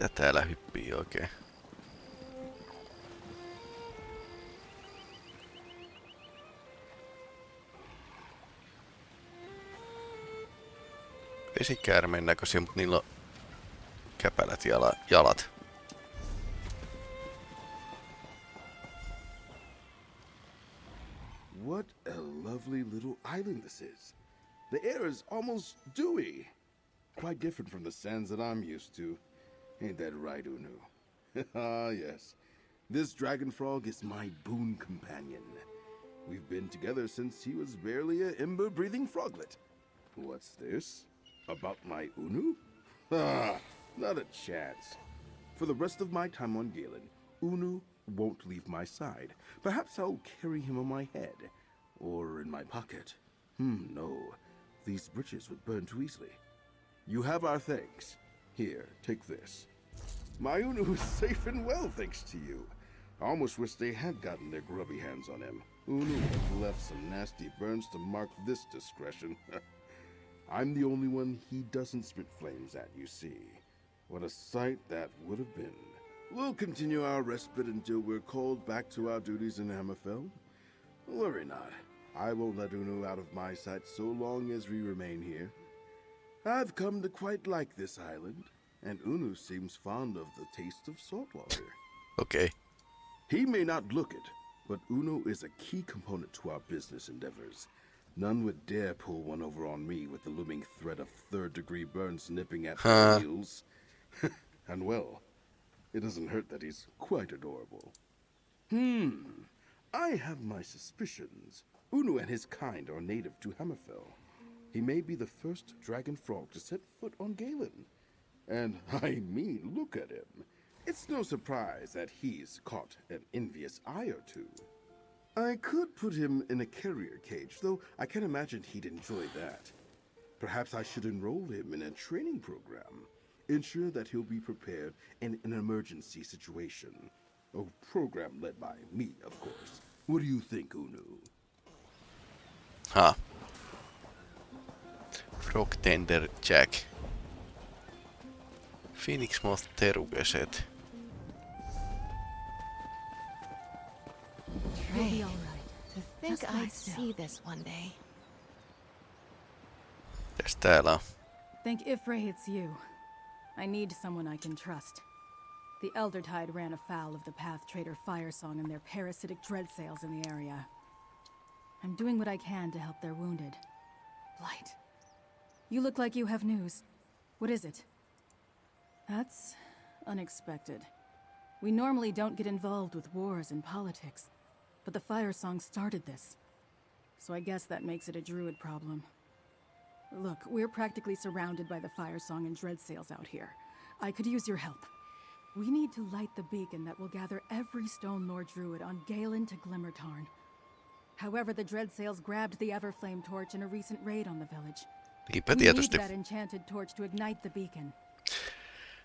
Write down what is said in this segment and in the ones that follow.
Mitä täällä hyppii oikein? Vesikäärmeen näköisiä, mutta niillä on käpälät jala, jalat. What a lovely little island this is. The air is almost dewy. Quite different from the sands that I'm used to. Ain't that right, Unu? Ah, yes. This dragon frog is my boon companion. We've been together since he was barely a ember-breathing froglet. What's this? About my Unu? Ah, not a chance. For the rest of my time on Galen, Unu won't leave my side. Perhaps I'll carry him on my head. Or in my pocket. Hmm, no. These britches would burn too easily. You have our thanks. Here, take this. My Unu is safe and well, thanks to you. I almost wish they had gotten their grubby hands on him. Unu left some nasty burns to mark this discretion. I'm the only one he doesn't spit flames at, you see. What a sight that would have been. We'll continue our respite until we're called back to our duties in Hammerfell. Worry not. I won't let Unu out of my sight so long as we remain here. I've come to quite like this island, and Unu seems fond of the taste of salt water. Okay. He may not look it, but Unu is a key component to our business endeavors. None would dare pull one over on me with the looming threat of third-degree burns nipping at Huh. my heels. and well, it doesn't hurt that he's quite adorable. Hmm. I have my suspicions. Unu and his kind are native to Hammerfell. He may be the first dragon frog to set foot on Galen. And I mean, look at him. It's no surprise that he's caught an envious eye or two. I could put him in a carrier cage, though I can't imagine he'd enjoy that. Perhaps I should enroll him in a training program. Ensure that he'll be prepared in an emergency situation. A program led by me, of course. What do you think, Unu? Ha. Frog Tender Jack. Phoenix Moth terukeset. You'll Ray, be all right. to think Just lie I'd still. see this one day. Mitäs täällä on? Think Ifray it's you. I need someone I can trust. The Elder Tide ran afoul of the Path Trader Firesong and their parasitic dread sails in the area. I'm doing what I can to help their wounded. Blight. You look like you have news. What is it? That's unexpected. We normally don't get involved with wars and politics, but the Fire Song started this. So I guess that makes it a druid problem. Look, we're practically surrounded by the Fire Song and Dread Sails out here. I could use your help. We need to light the beacon that will gather every Stonelore Druid on Galen to Glimmertarn. However, the Dread Sails grabbed the Everflame torch in a recent raid on the village. Niinpä tietysti.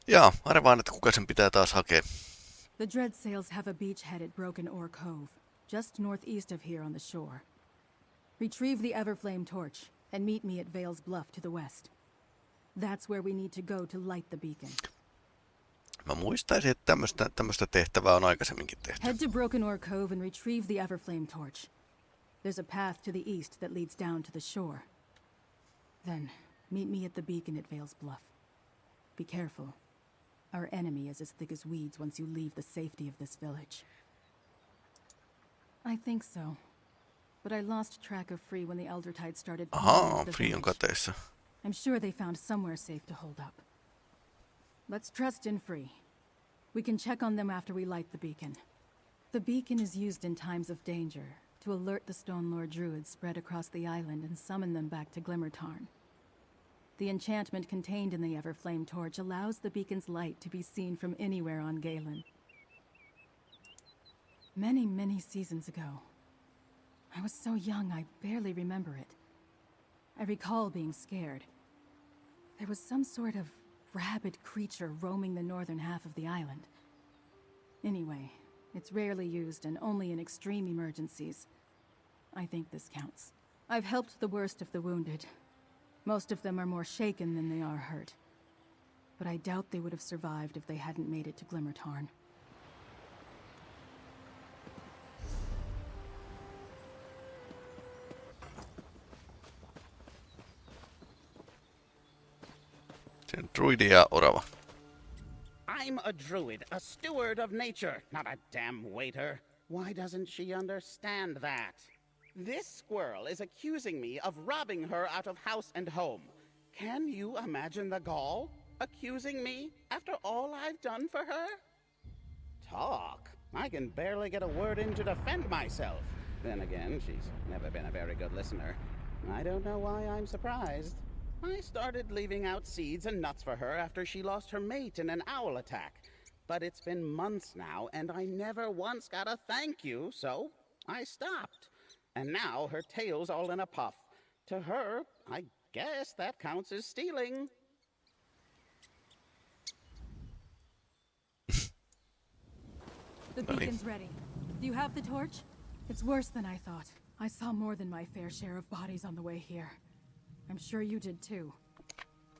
Jaa, arvaan, että kuka sen pitää taas hakea. The Dread Sails have a beachhead at Broken Oar Cove, just northeast of here on the shore. Retrieve the Everflame torch and meet me at Vale's Bluff to the west. That's where we need to go to light the beacon. Mä muistaisin, että tämmöstä, tämmöstä tehtävää on aikaisemminkin tehty. Head to Broken Oar Cove and retrieve the Everflame torch. There's a path to the east that leads down to the shore. Then, meet me at the beacon at Vale's Bluff. Be careful. Our enemy is as thick as weeds once you leave the safety of this village. I think so. But I lost track of Free when the Elder Tide started Ahaa, Free on kateessa. I'm sure they found somewhere safe to hold up. Let's trust in Free. We can check on them after we light the beacon. The beacon is used in times of danger to alert the Stonelore Druids spread across the island and summon them back to Glimmertarn. The enchantment contained in the Everflame torch allows the beacon's light to be seen from anywhere on Galen. Many, many seasons ago. I was so young I barely remember it. I recall being scared. There was some sort of rabid creature roaming the northern half of the island. Anyway, it's rarely used and only in extreme emergencies. I think this counts. I've helped the worst of the wounded. Most of them are more shaken than they are hurt. but I doubt they would have survived if they hadn't made it to Glimmertarn. Se on druidi orava. I'm a druid, a steward of nature, not a damn waiter. Why doesn't she understand that? This squirrel is accusing me of robbing her out of house and home. Can you imagine the gall? Accusing me after all I've done for her? Talk. I can barely get a word in to defend myself. Then again, she's never been a very good listener. I don't know why I'm surprised. I started leaving out seeds and nuts for her after she lost her mate in an owl attack. But it's been months now, and I never once got a thank you, so I stopped. And now her tail's all in a puff. To her, I guess that counts as stealing. The beacon's ready. Do you have the torch? It's worse than I thought. I saw more than my fair share of bodies on the way here. I'm sure you did too.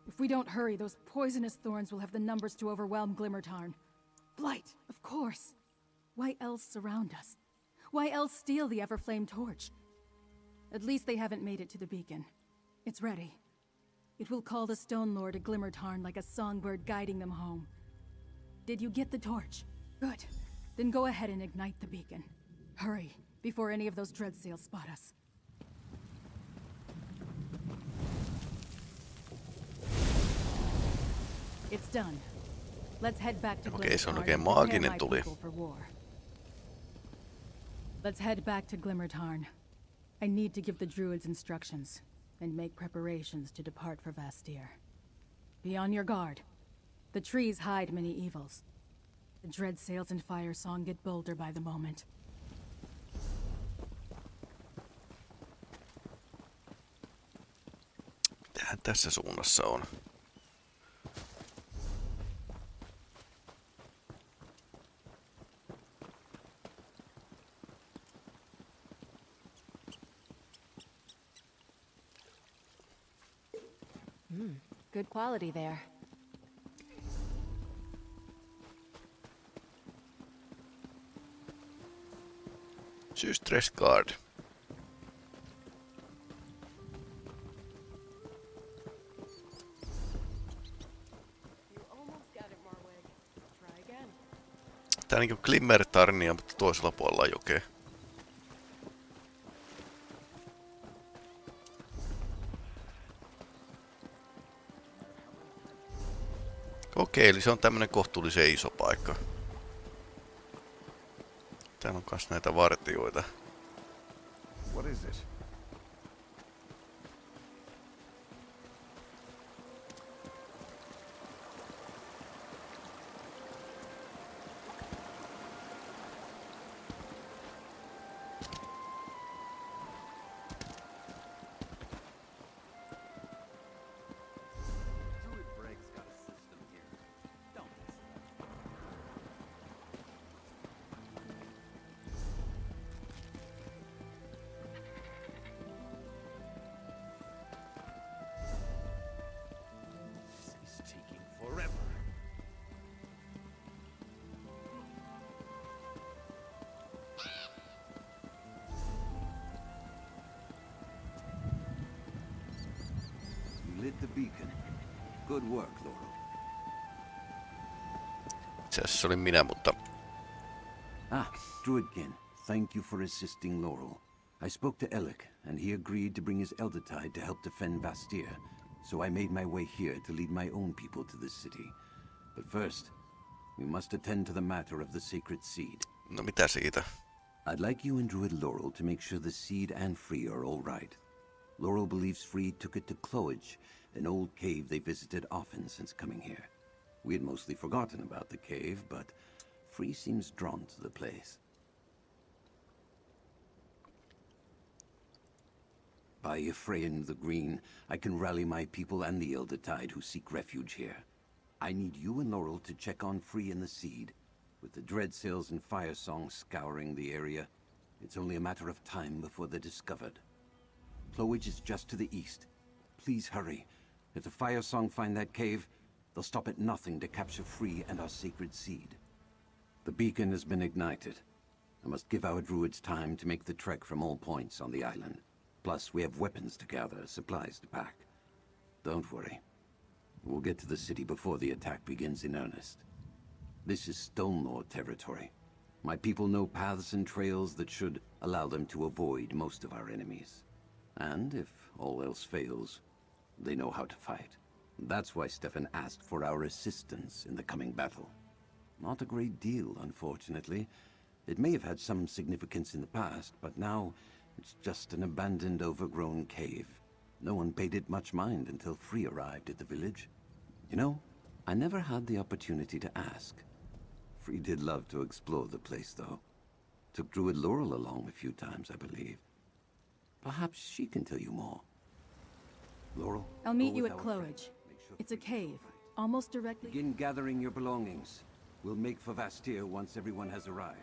If we don't hurry, those poisonous thorns will have the numbers to overwhelm Glimmertarn. Blight, of course. Why else surround us? Why else steal the Everflame torch? At least they haven't made it to the beacon. It's ready. It will call the Stonelore to Glimmertarn like a songbird guiding them home. Did you get the torch? Good. Then go ahead and ignite the beacon. Hurry, before any of those dread Dreadsails spot us. It's done. Let's head back to Okei, se on Glimmertarn oikein and prepare maaginen tuli. people for war. Let's head back to Glimmertarn. I need to give the druids instructions and make preparations to depart for Vastir. Be on your guard. The trees hide many evils. The dread sails and fire song get bolder by the moment. Mitähän tässä suunnassa on? Good quality there. Systres Guard. You almost got it, Marwig. Try again. Tää niinku Glimmertarnia, mutta toisella puolella jokea. Okei, eli se on tämmönen kohtuullisen iso paikka. Täällä on kas näitä vartioita. What is it? The beacon. Good work, Laurel. Itse asiassa se olin minä, mutta Ah, Druidkin, thank you for assisting Laurel. I spoke to Alec, and he agreed to bring his Eldertide to help defend Vastir. So I made my way here to lead my own people to this city. But first, we must attend to the matter of the sacred seed. no mitä siitä? I'd like you and Druid Laurel to make sure the seed and Free are all right. Laurel believes Free took it to Cloage, an old cave they visited often since coming here. We had mostly forgotten about the cave, but Free seems drawn to the place. By Ephraim the Green, I can rally my people and the Elder Tide who seek refuge here. I need you and Laurel to check on Free and the Seed. With the Dreadsails and Fire Song scouring the area, it's only a matter of time before they're discovered. Cloage is just to the east. Please hurry. If the Fire Song find that cave, They'll stop at nothing to capture Free and our sacred seed. The beacon has been ignited. I must give our druids time to make the trek from all points on the island. Plus, we have weapons to gather, supplies to pack. Don't worry. We'll get to the city before the attack begins in earnest. This is Stonelore territory. My people know paths and trails that should allow them to avoid most of our enemies. And if all else fails, they know how to fight. That's why Stefan asked for our assistance in the coming battle. Not a great deal, unfortunately. It may have had some significance in the past, but now it's just an abandoned, overgrown cave. No one paid it much mind until Free arrived at the village. You know, I never had the opportunity to ask. Free did love to explore the place, though. Took Druid Laurel along a few times, I believe. Perhaps she can tell you more. Laurel? I'll meet you at our. Cloage. Sure It's a cave, all right. almost directly... Begin gathering your belongings. We'll make for Vastir once everyone has arrived.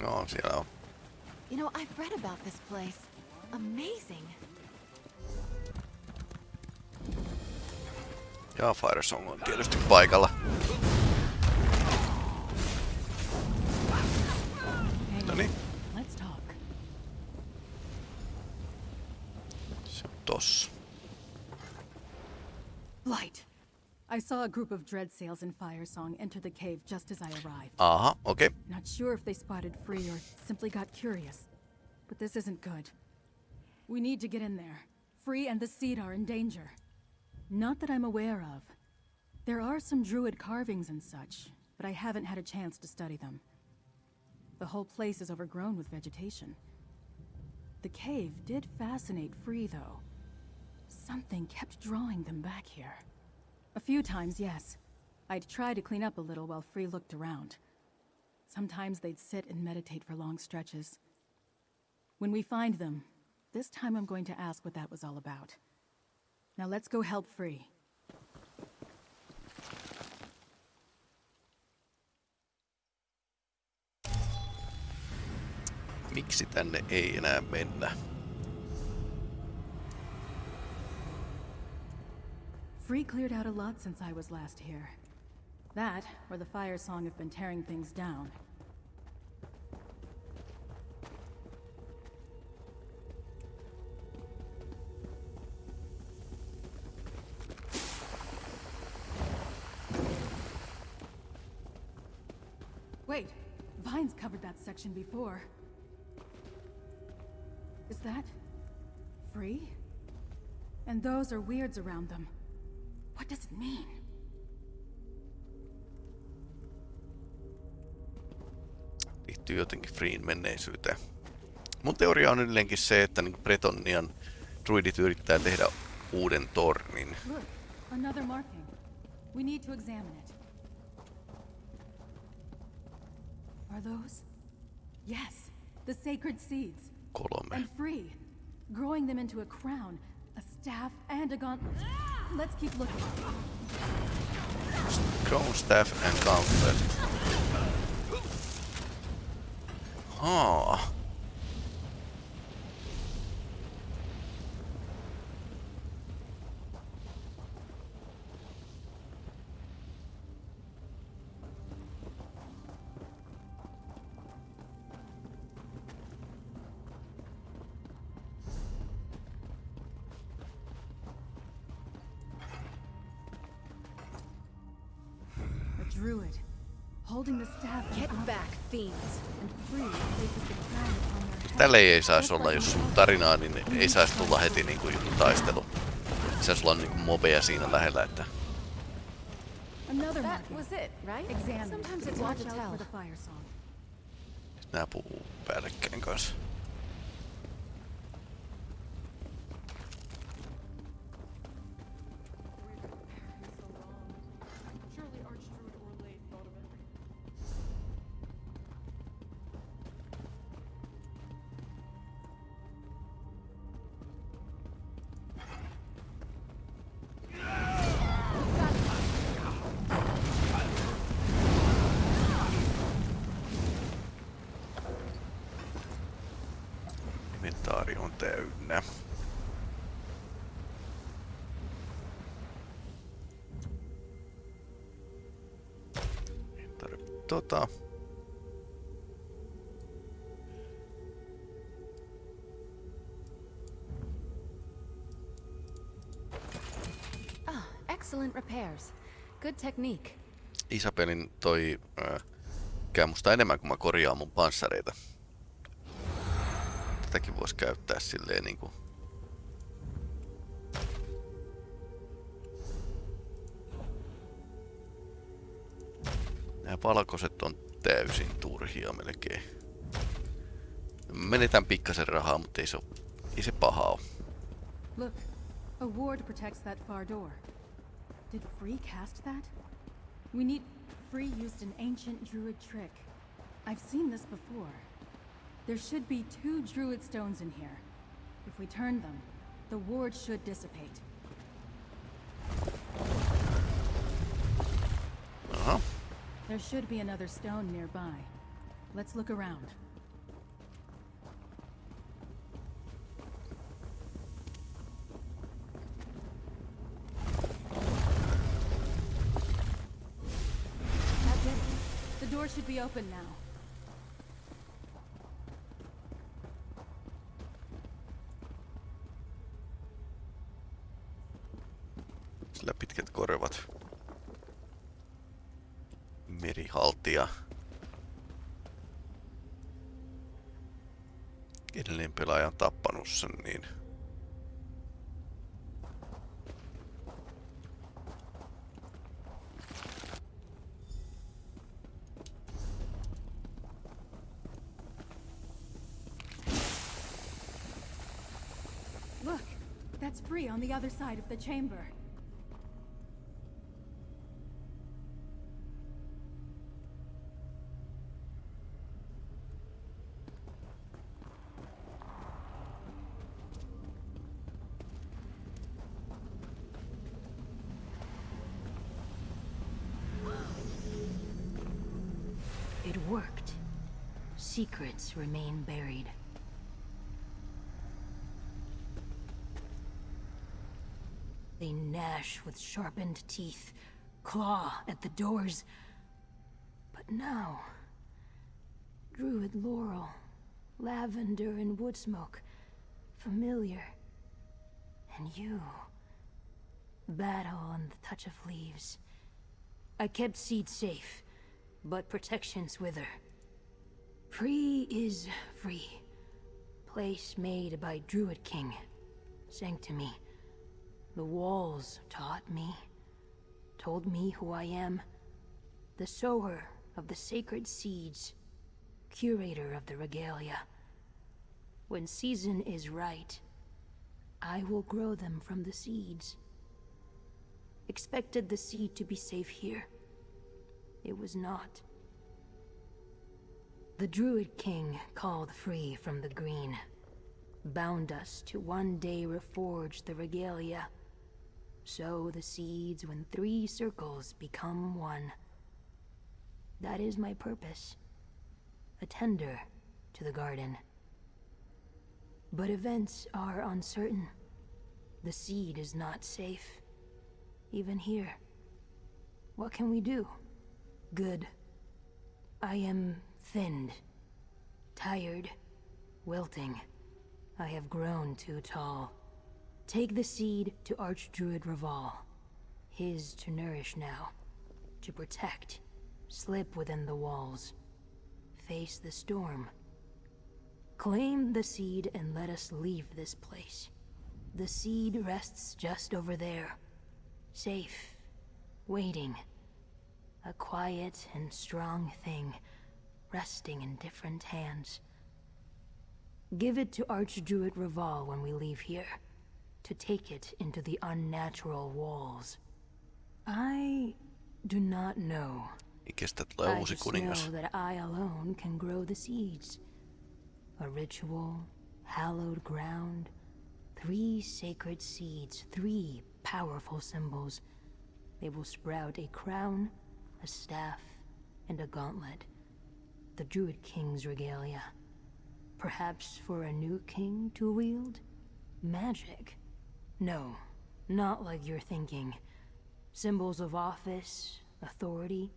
No, siellä on. You know, I've read about this place. Amazing. Ja Firesong on tietysti paikalla. Hang No on. niin, Let's talk. se on tossa. Light. I saw a group of dread sails in Firesong enter the cave just as I arrived. Aha, okei. Okay. Not sure if they spotted Free or simply got curious. But this isn't good. We need to get in there. Free and the Seed are in danger. Not that I'm aware of. There are some druid carvings and such, but I haven't had a chance to study them. The whole place is overgrown with vegetation. The cave did fascinate Free, though. Something kept drawing them back here. A few times, yes. I'd try to clean up a little while Free looked around. Sometimes they'd sit and meditate for long stretches. When we find them, this time I'm going to ask what that was all about. Now let's go help Free. Miksi tänne ei enää mennä? Free cleared out a lot since I was last here. That, or the Fire Song have been tearing things down. Section before. Is that... free? And those are weirds around them. What does it mean? Liittyy jotenkin Freen menneisyyteen. Mun teoria on edelleenkin se, että niin Bretonian druidit yrittää tehdä uuden tornin. Look, another marking. We need to examine it. Are those? Yes, the sacred seeds. Kolme. And free. Growing them into a crown, a staff, and a gauntlet. Let's keep looking. Crown Staff and Gauntlet. Haa. Holding the staff in Get honor, back, fiends. And free places the crown upon their head. Tälle ei saisi olla, jos on tarinaa, niin ei saisi tulla heti niinku joku taistelu. Saisi olla niinku mobeja siinä lähellä, että Another That marking. was it, right? Examine Sometimes it. it's hard Watch to out tell. for the fire song. nää puhuu päällekkäin kanssa. Isabelin toi äh, käy musta enemmän kuin mä korjaan mun panssareita. Tätäkin voisi käyttää silleen niinku... Nämä valkoiset on täysin turhia melkein. Menetän pikkasen rahaa, mutta ei se, ei se paha oo. Look, a ward protects that far door. Did Free cast that? We need... Free used an ancient druid trick. I've seen this before. There should be two druid stones in here. If we turn them, the ward should dissipate. Aha. There should be another stone nearby. Let's look around. Be open now. Sillä pitkät korvat. Merihaltija. Edellinen pelaaja on tappanut sen, niin... other side of the chamber. It worked. Secrets remain buried. Gnash with sharpened teeth, claw at the doors. But now... Druid laurel, lavender and wood smoke. Familiar. And you... Battle and the touch of leaves. I kept seed safe, but protections wither. Free is free. Place made by Druid King. Sanctimy. The walls taught me. Told me who I am. The sower of the sacred seeds. Curator of the regalia. When season is right, I will grow them from the seeds. Expected the seed to be safe here. It was not. The Druid King called free from the green. Bound us to one day reforge the regalia. Sow the seeds when three circles become one. That is my purpose. A tender to the garden. But events are uncertain. The seed is not safe. Even here. What can we do? Good. I am thinned. Tired. Wilting. I have grown too tall. Take the seed to Archdruid Raval. His to nourish now. To protect. Slip within the walls. Face the storm. Claim the seed and let us leave this place. The seed rests just over there. Safe. Waiting. A quiet and strong thing, resting in different hands. Give it to Archdruid Raval when we leave here, to take it into the unnatural walls. I do not know. I just know that I alone can grow the seeds. A ritual, hallowed ground, three sacred seeds, three powerful symbols. They will sprout a crown, a staff, and a gauntlet. The Druid King's regalia. Perhaps for a new king to wield? Magic? No, not like you're thinking. Symbols of office, authority.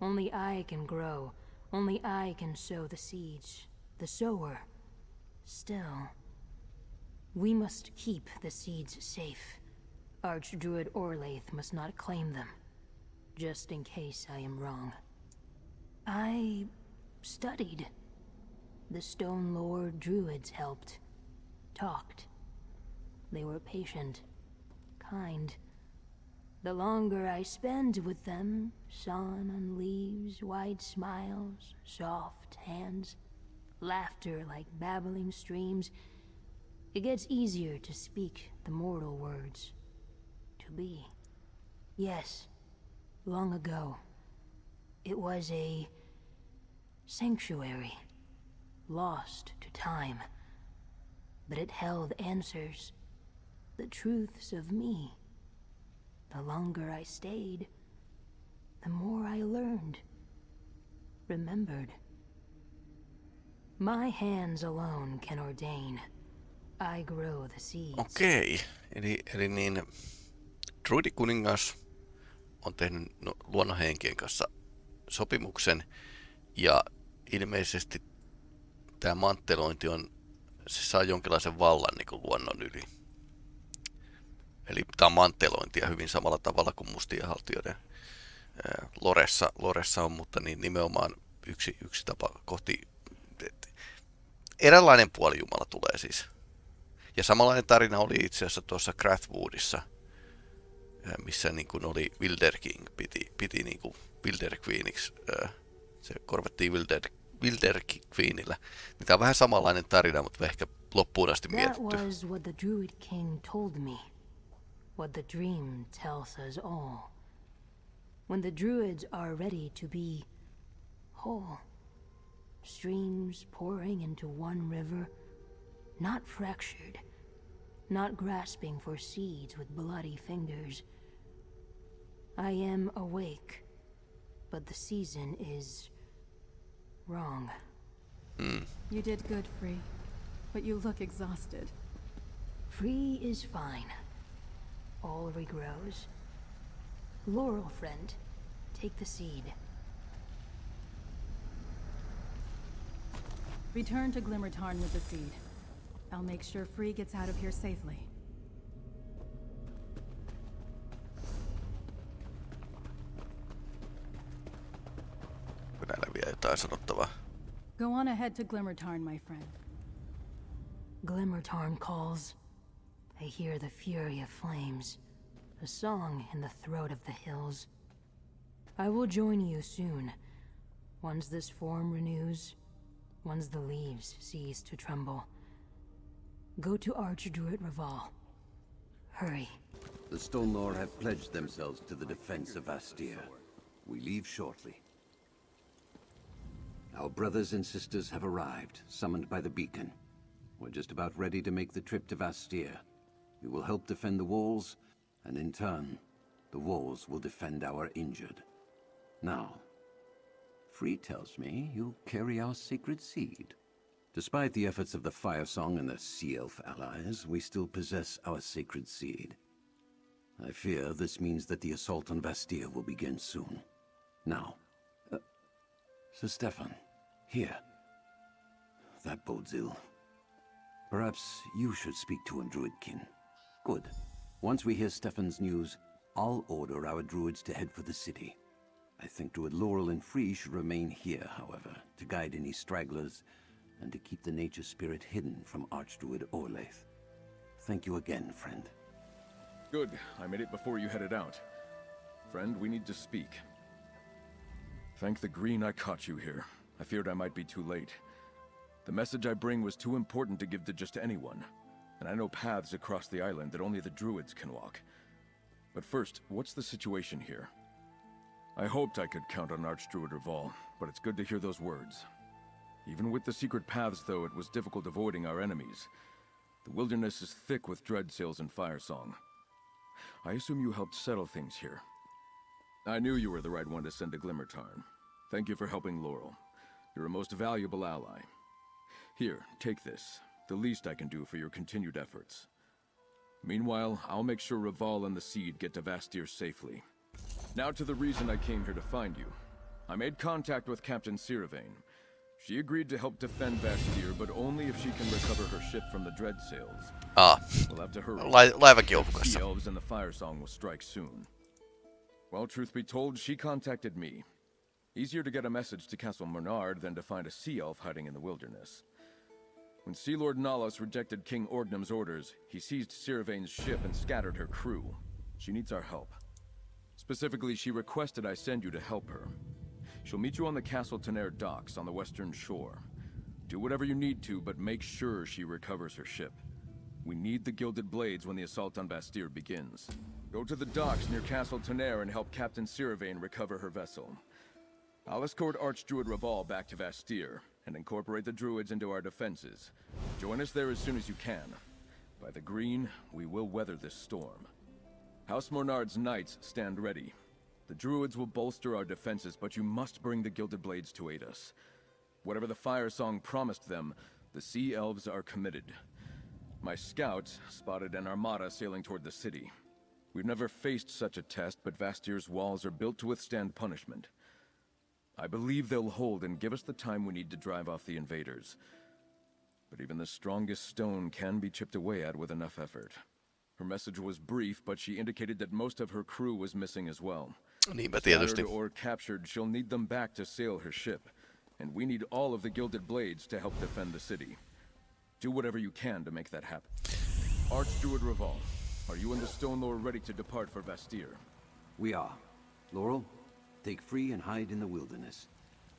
Only I can grow. Only I can sow the seeds. The sower. Still, we must keep the seeds safe. Archdruid Orlaith must not claim them. Just in case I am wrong. I studied. The Stonelore Druids helped. Talked. They were patient. Kind. The longer I spend with them, sun on leaves, wide smiles, soft hands, laughter like babbling streams, it gets easier to speak the mortal words. To be. Yes, long ago. It was a sanctuary, lost to time. But it held answers, the truths of me. The longer I stayed, the more I learned, remembered. My hands alone can ordain. I grow the seeds. Okei, eli, eli niin Druidikuningas on tehnyt no, luonnonhenkien kanssa sopimuksen ja ilmeisesti tämä manttelointi on, se saa jonkinlaisen vallan niin kuin luonnon yli. Eli tämä on manttelointia hyvin samalla tavalla kuin mustien haltijoiden Loressa, Loressa on, mutta niin nimenomaan yksi, yksi tapa kohti... Eräänlainen puolijumala tulee siis. Ja samanlainen tarina oli itse asiassa tuossa Crathwoodissa, missä niin kuin oli Wilder King, piti, piti niin kuin Wilder Queeniksi, se korvattiin Wilder, Wilder Queenillä. Niin tämä on vähän samanlainen tarina, mutta ehkä loppuun asti mietitty. That was what the Druid King told me. What the dream tells us all. When the Druids are ready to be whole. Streams pouring into one river, not fractured, not grasping for seeds with bloody fingers. I am awake, but the season is wrong. Hmm. You did good, Free. But you look exhausted. Free is fine. All regrows. Laurel, friend, take the seed. Return to Glimmertarn with the seed. I'll make sure Free gets out of here safely. Onko näillä vielä jotain sanottavaa? Go on ahead to Glimmertarn, my friend. Glimmertarn calls. I hear the fury of flames. A song in the throat of the hills. I will join you soon. Once this form renews, once the leaves cease to tremble. Go to Archdruid Raval. Hurry. The Stonelore have pledged themselves to the defense of Astir. We leave shortly. Our brothers and sisters have arrived, summoned by the beacon. We're just about ready to make the trip to Vastir. We will help defend the walls, and in turn, the walls will defend our injured. Now, Free tells me you carry our sacred seed. Despite the efforts of the Fire Song and the Sea Elf allies, we still possess our sacred seed. I fear this means that the assault on Vastir will begin soon. Now, uh, Sir Stefan, here. That bodes ill. Perhaps you should speak to him, Druidkin. Good. Once we hear Stefan's news, I'll order our druids to head for the city. I think Druid Laurel and Free should remain here, however, to guide any stragglers and to keep the nature spirit hidden from Archdruid Orlaith. Thank you again, friend. Good. I made it before you headed out. Friend, we need to speak. Thank the green I caught you here. I feared I might be too late. The message I bring was too important to give to just anyone. And I know paths across the island that only the druids can walk. But first, what's the situation here? I hoped I could count on Archdruid Raval, but it's good to hear those words. Even with the secret paths, though, it was difficult avoiding our enemies. The wilderness is thick with dread sails and fire song. I assume you helped settle things here. I knew you were the right one to send to Glimmertarn. Thank you for helping Laurel. You're a most valuable ally. Here, take this. The least I can do for your continued efforts. Meanwhile, I'll make sure Raval and the Seed get to Vastir safely. Now to the reason I came here to find you. I made contact with Captain Siravane. She agreed to help defend Vastir, but only if she can recover her ship from the Dread Sails. Ah, We'll have to hurry. lai, laivakin The. Elves and the Fire Song will strike soon. Well, truth be told, she contacted me. Easier to get a message to Castle Bernard than to find a sea elf hiding in the wilderness. When Sea Lord Nalos rejected King Orgnum's orders, he seized Siravane's ship and scattered her crew. She needs our help. Specifically, she requested I send you to help her. She'll meet you on the Castle Tenair docks on the western shore. Do whatever you need to, but make sure she recovers her ship. We need the Gilded Blades when the assault on Vastir begins. Go to the docks near Castle Tenair and help Captain Siravane recover her vessel. I'll escort Archdruid Raval back to Vastir and incorporate the druids into our defenses. Join us there as soon as you can. By the green, we will weather this storm. House Mornard's knights stand ready. The druids will bolster our defenses, but you must bring the Gilded Blades to aid us. Whatever the Fire Song promised them, the Sea Elves are committed. My scouts spotted an armada sailing toward the city. We've never faced such a test, but Vastir's walls are built to withstand punishment. I believe they'll hold and give us the time we need to drive off the invaders. But even the strongest stone can be chipped away at with enough effort. Her message was brief, but she indicated that most of her crew was missing as well. Niinpä tietysti. Scattered or captured, she'll need them back to sail her ship. And we need all of the Gilded Blades to help defend the city. Do whatever you can to make that happen. Archdruid Raval, are you and the Stonelore ready to depart for Vastir? We are. Laurel, take free and hide in the wilderness.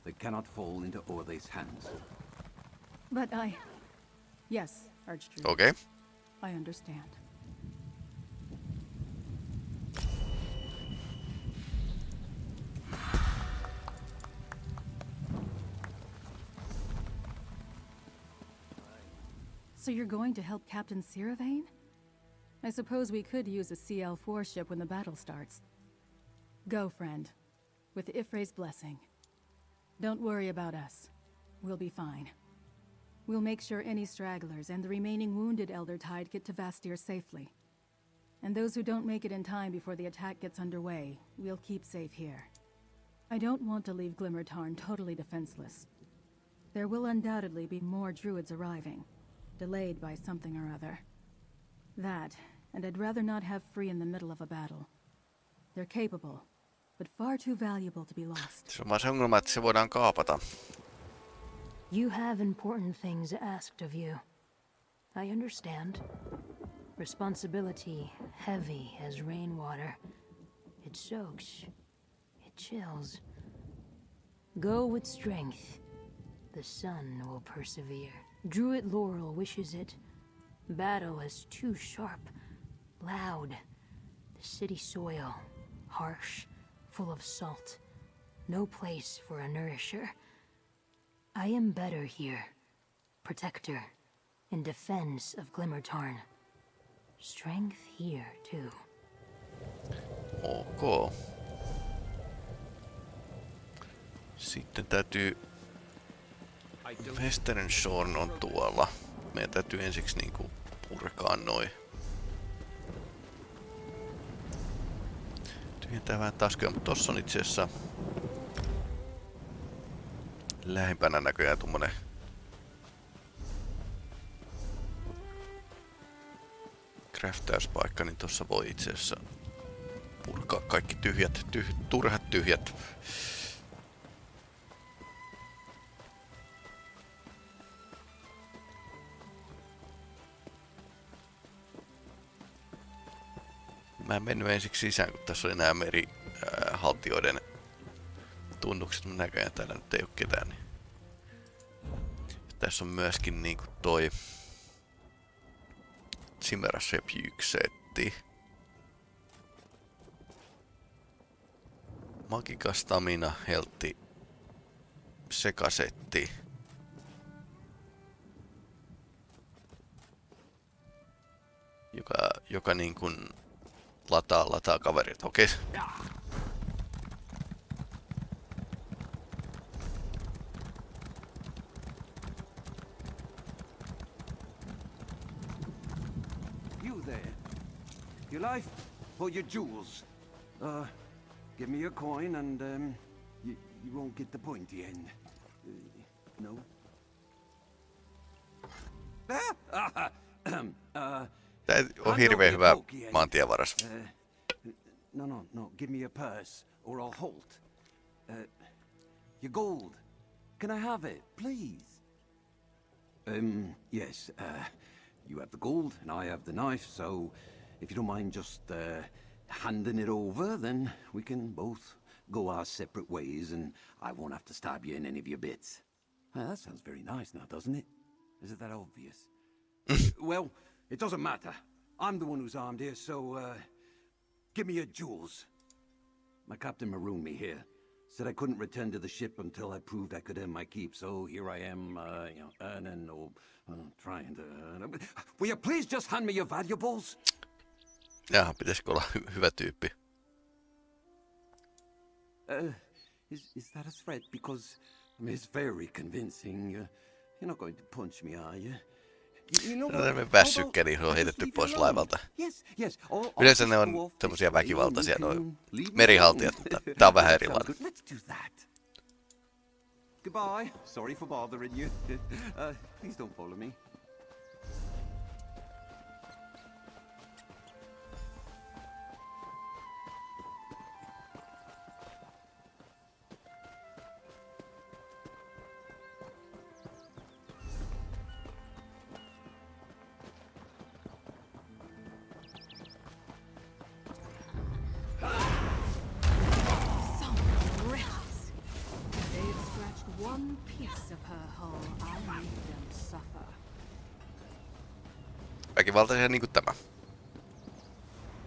They cannot fall into Orthe's hands. But I... Yes, Archdruid. Okay. I understand. So you're going to help Captain Siravane? I suppose we could use a CL-4 ship when the battle starts. Go, friend. With Ifre's blessing. Don't worry about us. We'll be fine. We'll make sure any stragglers and the remaining wounded Elder Tide get to Vastir safely. And those who don't make it in time before the attack gets underway, we'll keep safe here. I don't want to leave Glimmertarn totally defenseless. There will undoubtedly be more druids arriving, delayed by something or other. That, and I'd rather not have free in the middle of a battle. They're capable, but far too valuable to be lost. Se on vaan se ongelma, että se voidaan kaapata. You have important things asked of you. I understand. Responsibility heavy as rainwater. It soaks. It chills. Go with strength. The sun will persevere. Druid Laurel wishes it. Battle is too sharp, loud. The city soil, harsh, full of salt. No place for a nourisher. I am better here. Protector, in defense of Glimmertarn. Strength here, too. Ok. Sitten täytyy... Western Shore on tuolla. Meidän täytyy ensiksi niinku purkaa noin. Tyhjentää vähän taskuja, mutta tossa on itse asiassa lähimpänä näköjään tommonen craftauspaikka, niin tossa voi itse asiassa purkaa kaikki tyhjät, tyh, turhat tyhjät. Mä en mennyt ensiksi sisään, kun tässä oli nämä merihaltioiden tunnukset, mutta näköjään täällä nyt ei ole ketään. Niin. Tässä on myöskin niinku toi Chimera setti. Magika Stamina, Heltti, sekasetti. Joka, joka niin kuin Lataa, lataa kaverit, okei. Okay. You there. Your life or your jewels? Uh, give me your coin and um, you, you won't get the pointy end. Uh, no? Ah! uh, on hirveän hyvä maantienvaras. Uh, no, no, no. Give me your purse, or I'll halt. Uh, your gold. Can I have it, please? Um, yes. Uh, you have the gold, and I have the knife, so if you don't mind just uh, handing it over, then we can both go our separate ways, and I won't have to stab you in any of your bits. That sounds very nice now, doesn't it? Is it that obvious? well, it doesn't matter. I'm the one who's armed here, so, uh, give me your jewels. My captain marooned me here. Said I couldn't return to the ship until I proved I could earn my keep, so here I am, uh, you know, earning or uh, trying to earn. Will you please just hand me your valuables? Jaha, pitäisikö olla hy- hyvä tyyppi? Uh, is, is that a threat? Because I mean, it's very convincing. Uh, you're not going to punch me, are you? You, you know Se on what? tämmönen How väsykkä, niin se on about I heitetty just pois leave you alone? laivalta. Yes, yes. I'll, I'll Yleensä just ne go on off semmosia this way and väkivaltaisia you noi can leave me merihaltijat, alone. mutta tää on vähän Sounds erilainen. good. Let's do that. Goodbye. Sorry for bothering you. uh, please don't follow me. Väkivaltaisia niinku tämä.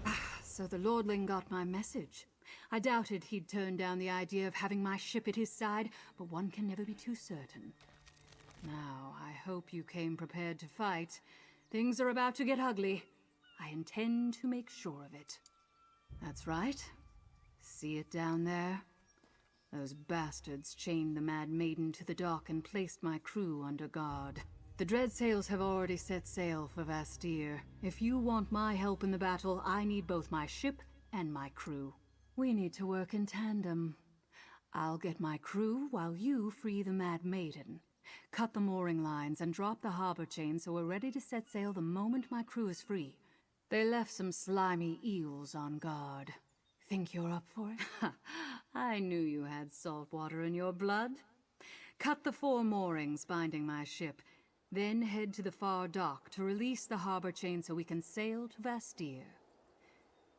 Ah, so the Lordling got my message. I doubted he'd turn down the idea of having my ship at his side, but one can never be too certain. Now, I hope you came prepared to fight. Things are about to get ugly. I intend to make sure of it. That's right. See it down there? Those bastards chained the Mad Maiden to the dock and placed my crew under guard. The Dreadsails have already set sail for Vastir. If you want my help in the battle, I need both my ship and my crew. We need to work in tandem. I'll get my crew while you free the Mad Maiden. Cut the mooring lines and drop the harbor chain so we're ready to set sail the moment my crew is free. They left some slimy eels on guard. Think you're up for it? I knew you had salt water in your blood. Cut the four moorings binding my ship, then head to the far dock to release the harbor chain so we can sail to Vastir.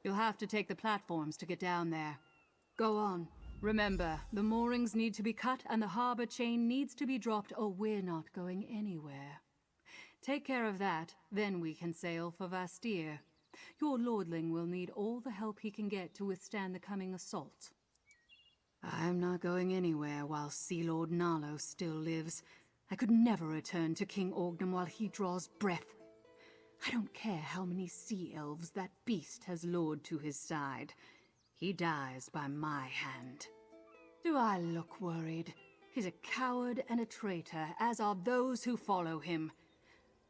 You'll have to take the platforms to get down there. Go on. Remember, the moorings need to be cut and the harbor chain needs to be dropped or we're not going anywhere. Take care of that, then we can sail for Vastir. Your lordling will need all the help he can get to withstand the coming assault. I'm not going anywhere while Sea Lord Nalo still lives. I could never return to King Orgnum while he draws breath. I don't care how many sea elves that beast has lured to his side. He dies by my hand. Do I look worried? He's a coward and a traitor, as are those who follow him.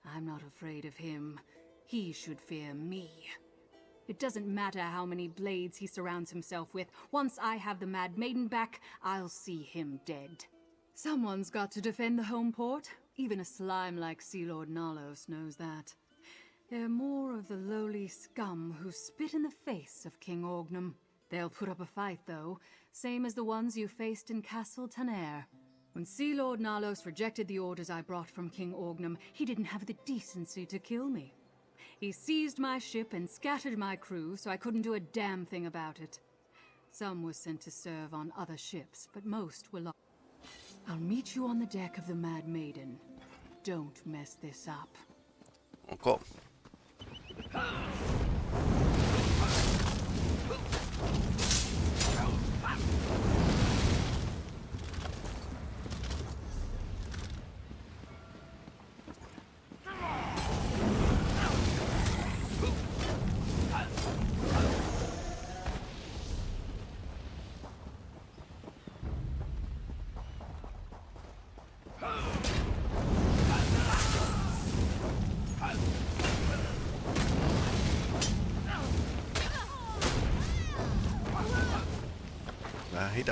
I'm not afraid of him. He should fear me. It doesn't matter how many blades he surrounds himself with. Once I have the Mad Maiden back, I'll see him dead. Someone's got to defend the home port. Even a slime like Sea Lord Nalos knows that. They're more of the lowly scum who spit in the face of King Orgnum. They'll put up a fight, though, same as the ones you faced in Castle Taner. When Sea Lord Nalos rejected the orders I brought from King Orgnum, he didn't have the decency to kill me. He seized my ship and scattered my crew, so I couldn't do a damn thing about it. Some were sent to serve on other ships, but most were lost. I'll meet you on the deck of the Mad Maiden. Don't mess this up. Onko?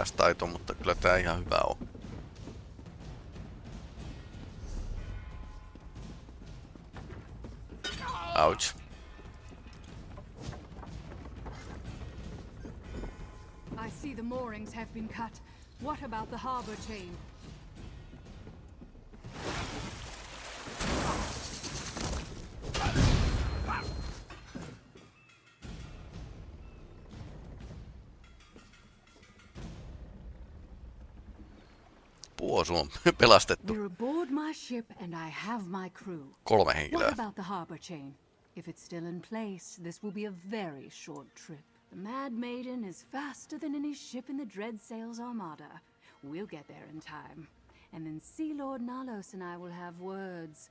Hidas taito, mutta kyllä tää ihan hyvä on. Ouch. I see the moorings have been cut. What about the harbor chain? have my crew. Kolme What henkilöä. about the harbor chain? If it's still in place, this will be a very short trip. The Mad Maiden is faster than any ship in the Dread Sails Armada. We'll get there in time. And then Sea Lord Nalos and I will have words.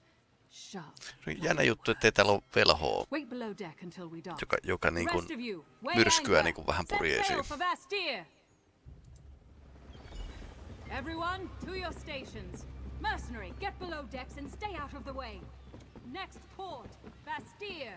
Sharp. On jännä juttu, ettei täällä ole velhoa, Wait below deck until we dock. joka, joka niin kuin Rest of you, weigh myrskyä niin kuin vähän Set puri sail esiin. for Vastir. Everyone, to your stations. Mercenary, get below decks and stay out of the way. Next port, Vastir.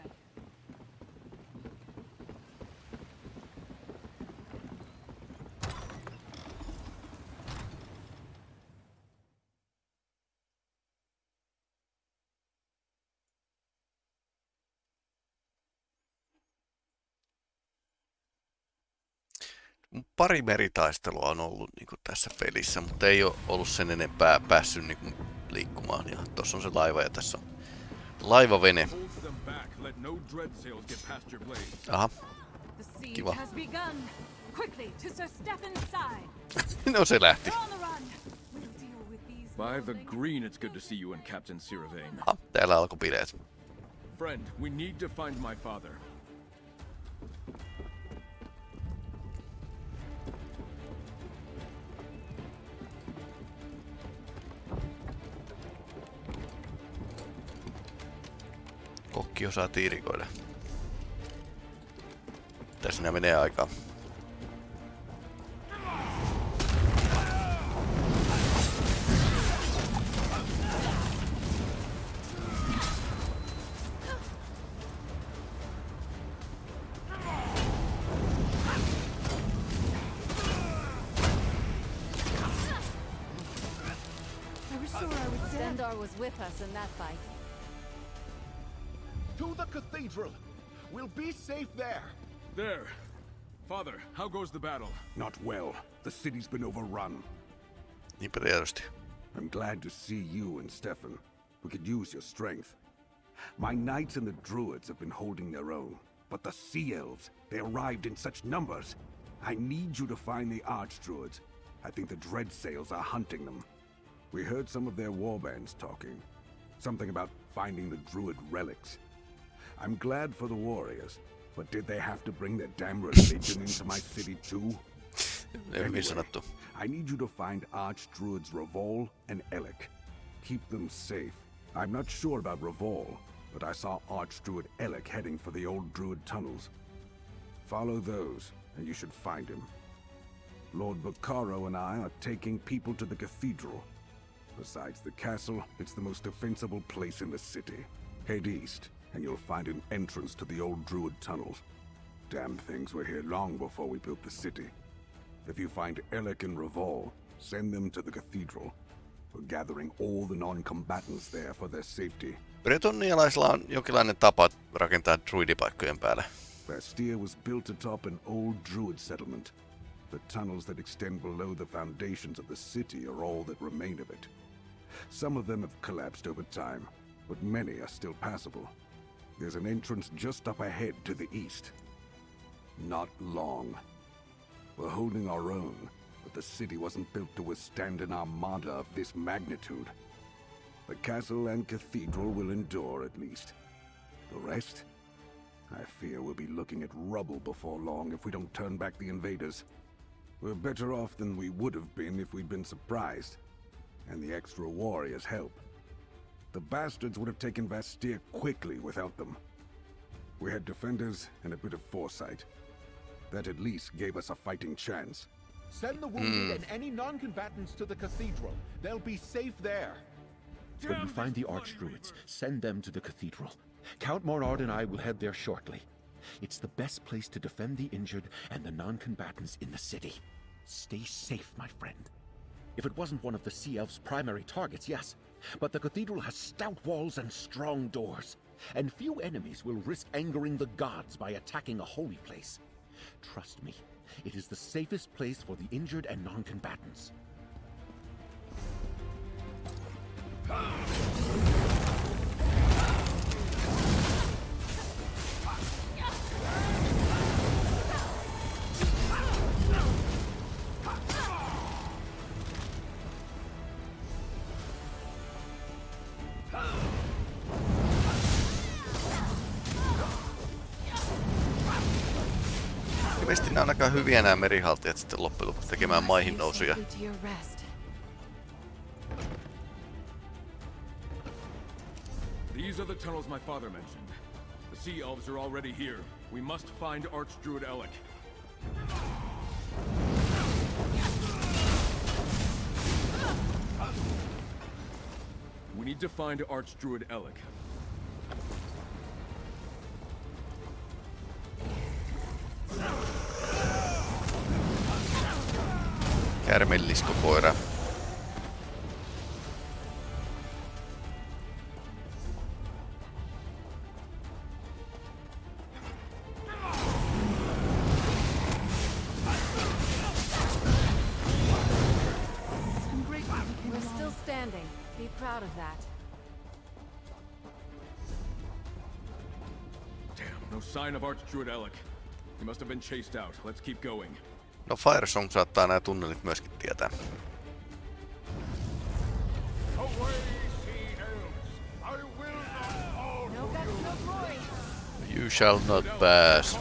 Pari meritaistelua on ollut niin kuin tässä pelissä, mutta ei ole ollut sen enempää päässyt niin kuin liikkumaan. Ja tuossa on se laiva ja tässä on laivavene. No. Aha, Kiva. no se lähti. By the green, it's good to see you and Captain Siravain. Aha, täällä alkoi bileet. Friend, we need to find my father. Kokki osaa tiirikoida. Tässä nää menee aikaa. Dendar was with us in that fight. To the cathedral! We'll be safe there! There. Father, how goes the battle? Not well. The city's been overrun. Niinpä tietysti. I'm glad to see you and Stefan. We could use your strength. My knights and the druids have been holding their own. But the sea elves, they arrived in such numbers. I need you to find the archdruids. I think the dreadsails are hunting them. We heard some of their warbands talking. Something about finding the druid relics. I'm glad for the warriors, but did they have to bring their damn religion into my city too? Sanottu. I need you to find Archdruids Revol and Elec. Keep them safe. I'm not sure about Revol, but I saw Archdruid Elec heading for the old Druid tunnels. Follow those, and you should find him. Lord Bacaro and I are taking people to the cathedral. Besides the castle, it's the most defensible place in the city. Head east, and you'll find an entrance to the old Druid tunnels. Damn things were here long before we built the city. If you find Elec and Revol, send them to the cathedral. We're gathering all the non-combatants there for their safety. Bretonialaisilla on jonkinlainen tapa rakentaa druidipaikkojen päälle. Bastia was built atop an old druid settlement. The tunnels that extend below the foundations of the city are all that remain of it. Some of them have collapsed over time, but many are still passable. There's an entrance just up ahead to the east. Not long. We're holding our own, but the city wasn't built to withstand an armada of this magnitude. The castle and cathedral will endure at least. The rest? I fear we'll be looking at rubble before long if we don't turn back the invaders. We're better off than we would have been if we'd been surprised. And the extra warriors help. The bastards would have taken Vastir quickly without them. We had defenders and a bit of foresight. That at least gave us a fighting chance. Send the wounded hmm. and any non-combatants to the cathedral. They'll be safe there. When you find the Archdruids, send them to the cathedral. Count Mornard and I will head there shortly. It's the best place to defend the injured and the non-combatants in the city. Stay safe, my friend. If it wasn't one of the Sea Elves' primary targets, yes. But the cathedral has stout walls and strong doors. And few enemies will risk angering the gods by attacking a holy place. Trust me, it is the safest place for the injured and non-combatants. Aika hyviä nämä merihaltijat sitten loppujen lopuksi tekemään maihin nousuja. Safely to your rest. These are the tunnels my father mentioned. The Sea Elves are already here. We must find Archdruid Alec. We need to find Archdruid Alec. Kärmelliskokoira. We're still standing. Be proud of that. Damn, no sign of Archdruid Alec. He must have been chased out. Let's keep going. No Firesong saattaa nämä tunnelit myöskin tietää. You shall not pass.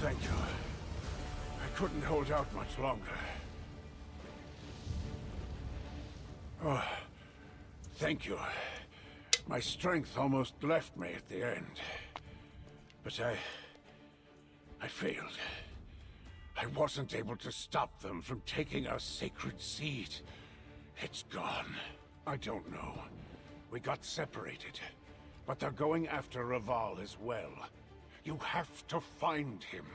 Thank you. I couldn't hold out much longer. Thank you. My strength almost left me at the end. But I... I failed. I wasn't able to stop them from taking our sacred seed. It's gone. I don't know. We got separated. But they're going after Raval as well. You have to find him.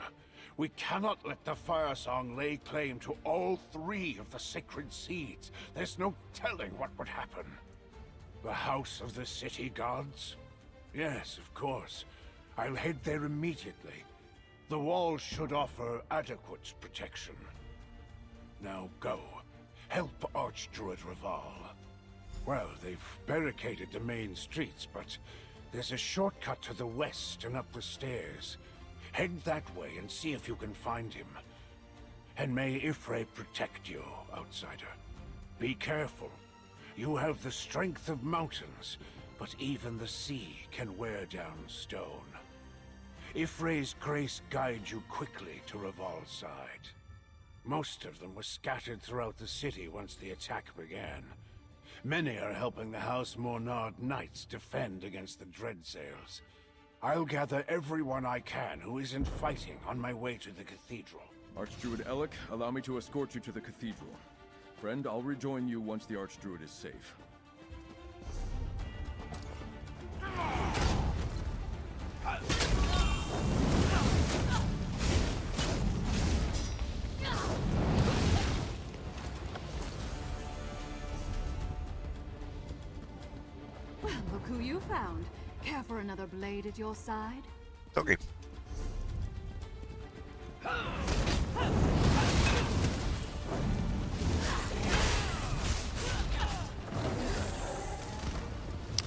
We cannot let the Firesong lay claim to all three of the sacred seeds. There's no telling what would happen. The House of the City Gods? Yes, of course. I'll head there immediately. The walls should offer adequate protection. Now go. Help Archdruid Raval. Well, they've barricaded the main streets, but there's a shortcut to the west and up the stairs. Head that way and see if you can find him. And may Y'ffre protect you, outsider. Be careful. You have the strength of mountains, but even the sea can wear down stone. Y'ffre's grace guides you quickly to Raval's side. Most of them were scattered throughout the city once the attack began. Many are helping the House Mornard Knights defend against the Dreadsails. I'll gather everyone I can who isn't fighting on my way to the cathedral. Archdruid Alec, allow me to escort you to the cathedral. Friend, I'll rejoin you once the Archdruid is safe. Well, look who you found. Care for another blade at your side? Toki.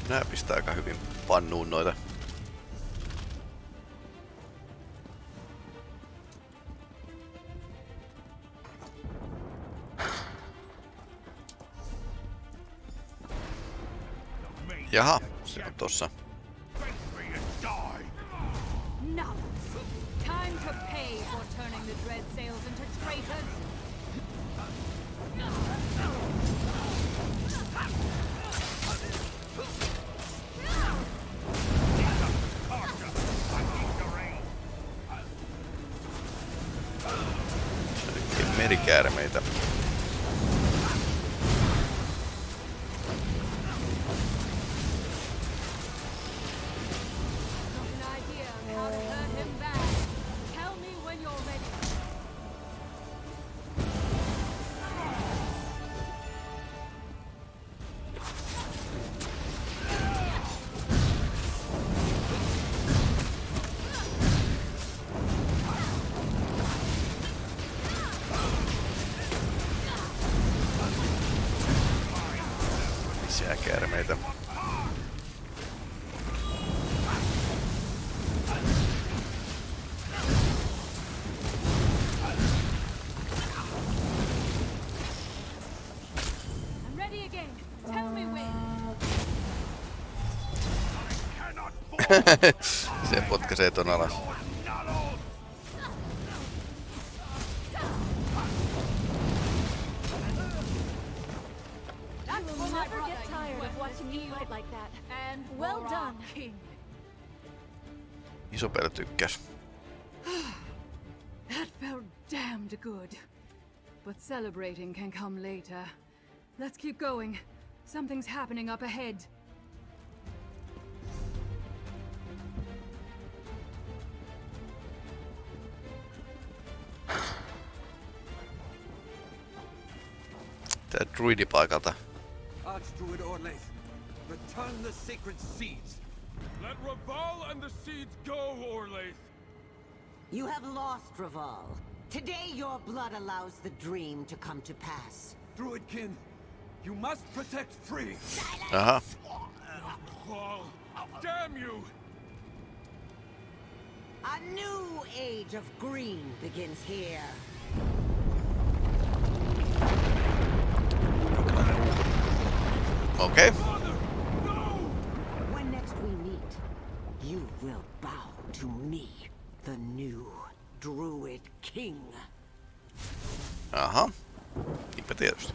Nää pistää aika hyvin pannuun noita. Jaha, se on tossa. Se potkaisee ton alas. I will never get tired of watching you fight like that. And well done, King. Tykkäs. That felt damned good. But celebrating can come later. Let's keep going. Something's happening up ahead. Druidipaikalta. Archdruid Orlaith, return the sacred seeds. Let Raval and the seeds go, Orlaith! You have lost, Raval. Today your blood allows the dream to come to pass. Druidkin, you must protect free. Aha. Raval! Damn you! A new age of green begins here. Okay. When next we meet, you will bow to me, the new Druid King. Aha. Niinpä tietysti.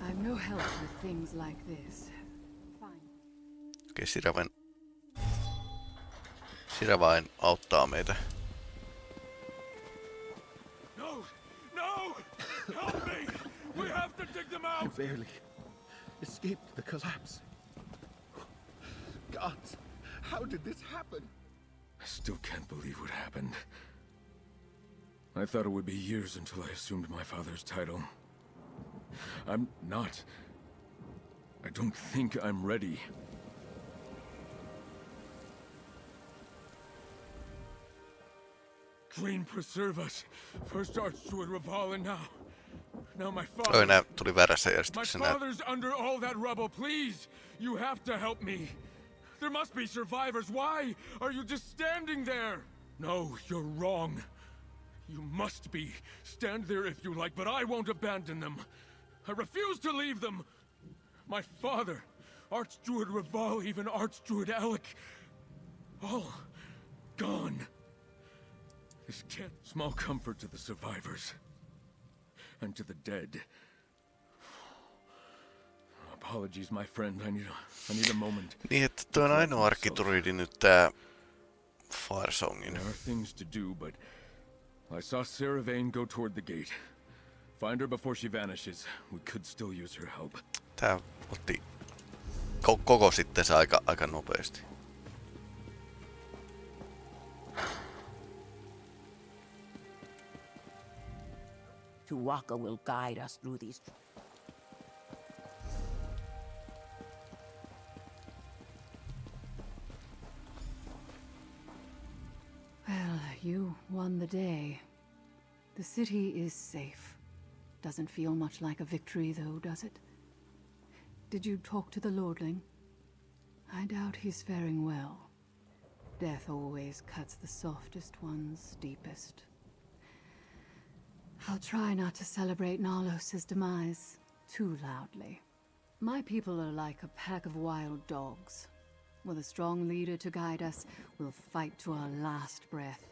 I'm no help with things like this. Fine. Okei, okay, Siraven... Siravain auttaa meitä. No! No! Help me! We have to dig them out! barely escaped the collapse. Gods, how did this happen? I still can't believe what happened. I thought it would be years until I assumed my father's title. I'm not. I don't think I'm ready. Green preserve us. First Archdruid Raval and now. Now my father. Oi, nää tuli väärässä järjestyksessä father's under all that rubble. Please, you have to help me. There must be survivors. Why are you just standing there? No, you're wrong. You must be. Stand there if you like, but I won't abandon them. I refuse to leave them. My father, Archdruid Raval, even Archdruid Alec, all gone. This can't. Small comfort to the survivors. And to the dead. Apologies, my friend. I need a, I need a moment. Niin, että toi on ainoa arkkitruidi nyt tää Firesongin. There are things to do, but I saw Sarah Vane go toward the gate. Find her before she vanishes. We could still use her help. Tää otti ko- koko sitten aika, aika nopeasti. Tuwaka will guide us through these. Well, you won the day. The city is safe. Doesn't feel much like a victory, though, does it? Did you talk to the Lordling? I doubt he's faring well. Death always cuts the softest ones deepest. I'll try not to celebrate Nalos' demise too loudly. My people are like a pack of wild dogs. With a strong leader to guide us, we'll fight to our last breath.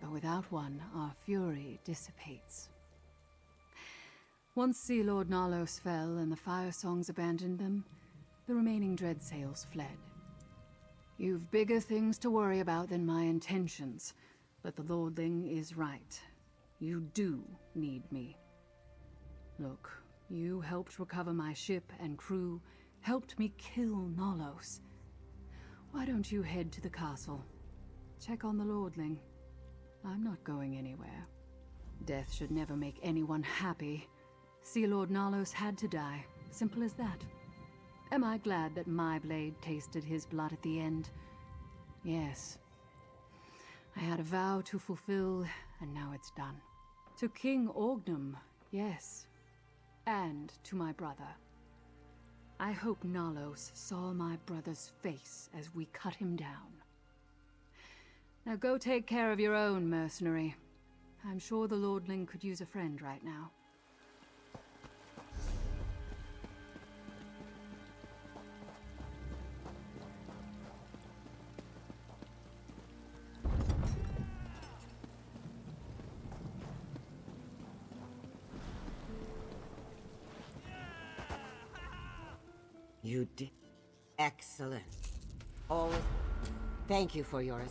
But without one, our fury dissipates. Once Sea Lord Nalos fell and the Firesongs abandoned them, the remaining Dreadsails fled. You've bigger things to worry about than my intentions, but the Lordling is right. You do need me. Look, you helped recover my ship and crew, helped me kill Nalos. Why don't you head to the castle? Check on the Lordling. I'm not going anywhere. Death should never make anyone happy. Sea Lord Nalos had to die. Simple as that. Am I glad that my blade tasted his blood at the end? Yes. I had a vow to fulfill, and now it's done. To King Orgnum, yes. And to my brother. I hope Nalos saw my brother's face as we cut him down. Now go take care of your own mercenary. I'm sure the Lordling could use a friend right now. Excellent. Always. Thank you for yours.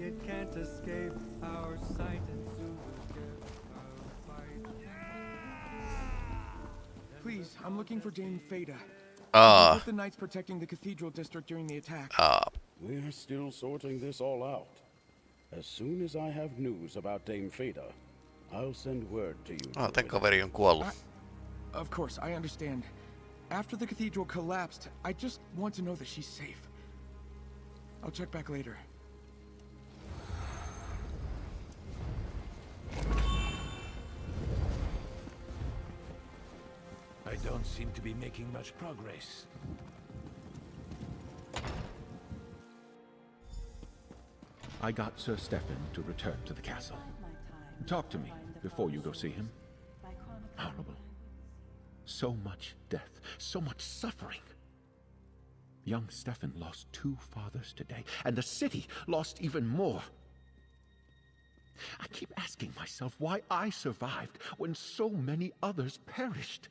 it can't escape our sight and soon we'll get our fight. Please, I'm looking for Dame Fada. Ah. With the knights protecting the cathedral district during the attack. Ah. We're still sorting this all out. As soon as I have news about Dame Fada, I'll send word to you. Ah, tämän kaveri on kuollut. I, of course, I understand. After the cathedral collapsed, I just want to know that she's safe. I'll check back later. I don't seem to be making much progress. I got Sir Stefan to return to the castle. Talk to me before you go see him. Horrible. So much death, so much suffering. Young Stefan lost two fathers today, and the city lost even more. I keep asking myself why I survived when so many others perished.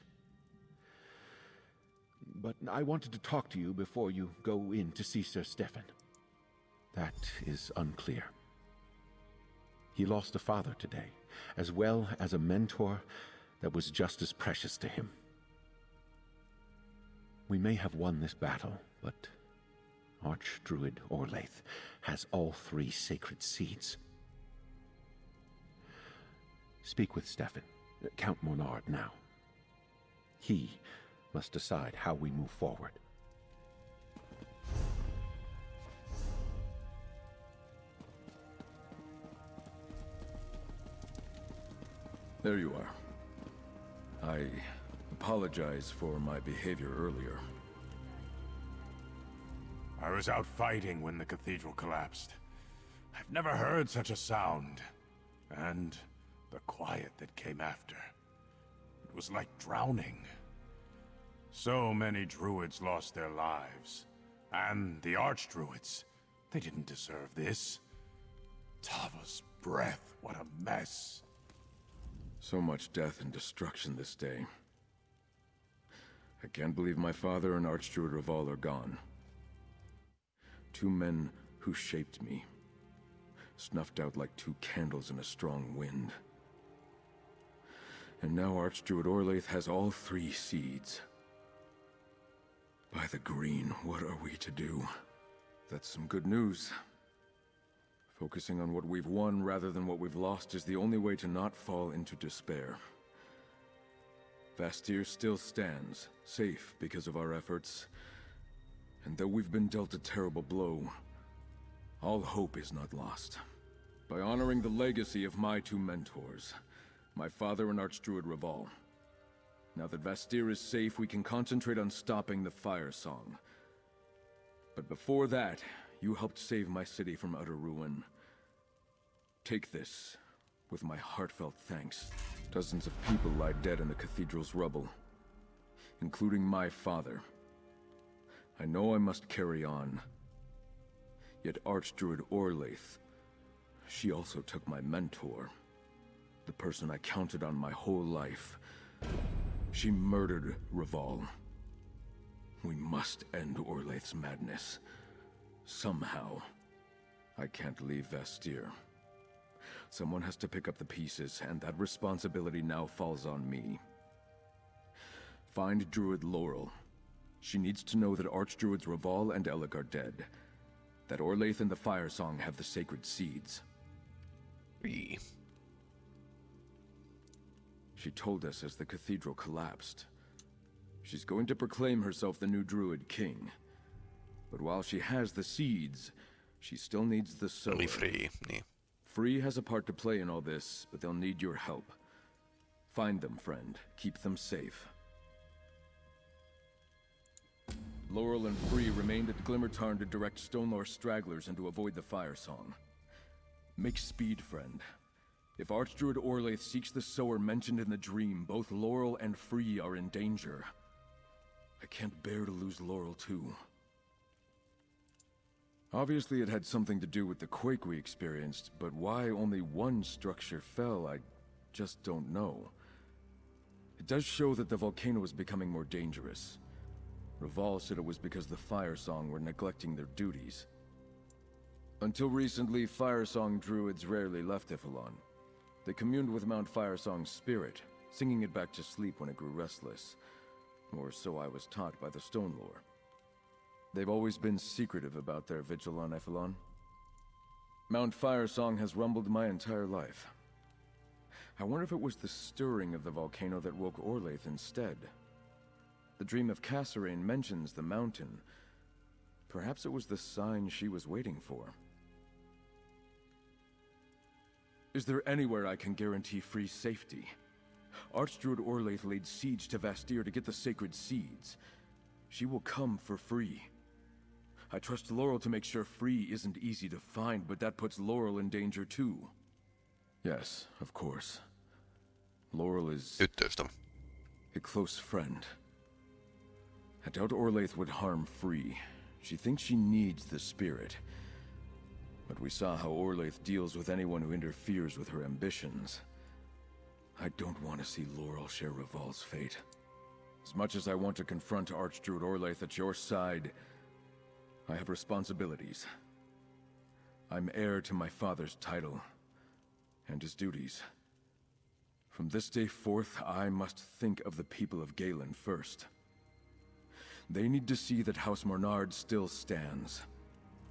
But I wanted to talk to you before you go in to see Sir Stefan. That is unclear. He lost a father today, as well as a mentor that was just as precious to him. We may have won this battle, but Archdruid Orlaith has all three sacred seeds. Speak with Stefan, Count Mornard now. He must decide how we move forward. There you are. I apologize for my behavior earlier. I was out fighting when the cathedral collapsed. I've never heard such a sound. And the quiet that came after. It was like drowning. So many druids lost their lives. And the archdruids. They didn't deserve this. Tava's breath, what a mess. So much death and destruction this day. I can't believe my father and Archdruid Raval are gone. Two men who shaped me. Snuffed out like two candles in a strong wind. And now Archdruid Orlaith has all three seeds. By the green, what are we to do? That's some good news. Focusing on what we've won rather than what we've lost is the only way to not fall into despair. Vastir still stands, safe because of our efforts. And though we've been dealt a terrible blow, all hope is not lost. By honoring the legacy of my two mentors, my father and Archdruid Raval. Now that Vastir is safe, we can concentrate on stopping the Firesong. But before that, you helped save my city from utter ruin. Take this, with my heartfelt thanks. Dozens of people lie dead in the cathedral's rubble, including my father. I know I must carry on. Yet Archdruid Orlaith, she also took my mentor, the person I counted on my whole life. She murdered Raval. We must end Orlaith's madness. Somehow. I can't leave Vastir. Someone has to pick up the pieces, and that responsibility now falls on me. Find Druid Laurel. She needs to know that Archdruids Raval and Elec are dead. That Orlaith and the Firesong have the sacred seeds. Three. She told us as the cathedral collapsed. She's going to proclaim herself the new Druid King. But while she has the seeds, She still needs the sower. Free. Free has a part to play in all this, but they'll need your help. Find them, friend. Keep them safe. Laurel and Free remained at Glimmertarn to direct Stonelore stragglers and to avoid the Firesong. Make speed, friend. If Archdruid Orlaith seeks the sower mentioned in the dream, both Laurel and Free are in danger. I can't bear to lose Laurel, too. Obviously it had something to do with the quake we experienced, but why only one structure fell, I just don't know. It does show that the volcano is becoming more dangerous. Raval said it was because the Firesong were neglecting their duties. Until recently, Firesong druids rarely left Y'ffelon. They communed with Mount Firesong's spirit, singing it back to sleep when it grew restless. Or so I was taught by the Stonelore. They've always been secretive about their vigil on Y'ffelon. Mount Firesong has rumbled my entire life. I wonder if it was the stirring of the volcano that woke Orlaith instead. The dream of Kasserine mentions the mountain. Perhaps it was the sign she was waiting for. Is there anywhere I can guarantee free safety? Archdruid Orlaith laid siege to Vastir to get the sacred seeds. She will come for free. I trust Laurel to make sure free isn't easy to find, but that puts Laurel in danger too. Yes, of course. Laurel is... A close friend. I doubt Orlaith would harm Free. She thinks she needs the spirit. But we saw how Orlaith deals with anyone who interferes with her ambitions. I don't want to see Laurel share Revol's fate. As much as I want to confront Archdruid Orlaith at your side, I have responsibilities. I'm heir to my father's title, and his duties. From this day forth, I must think of the people of Galen first. They need to see that House Mornard still stands.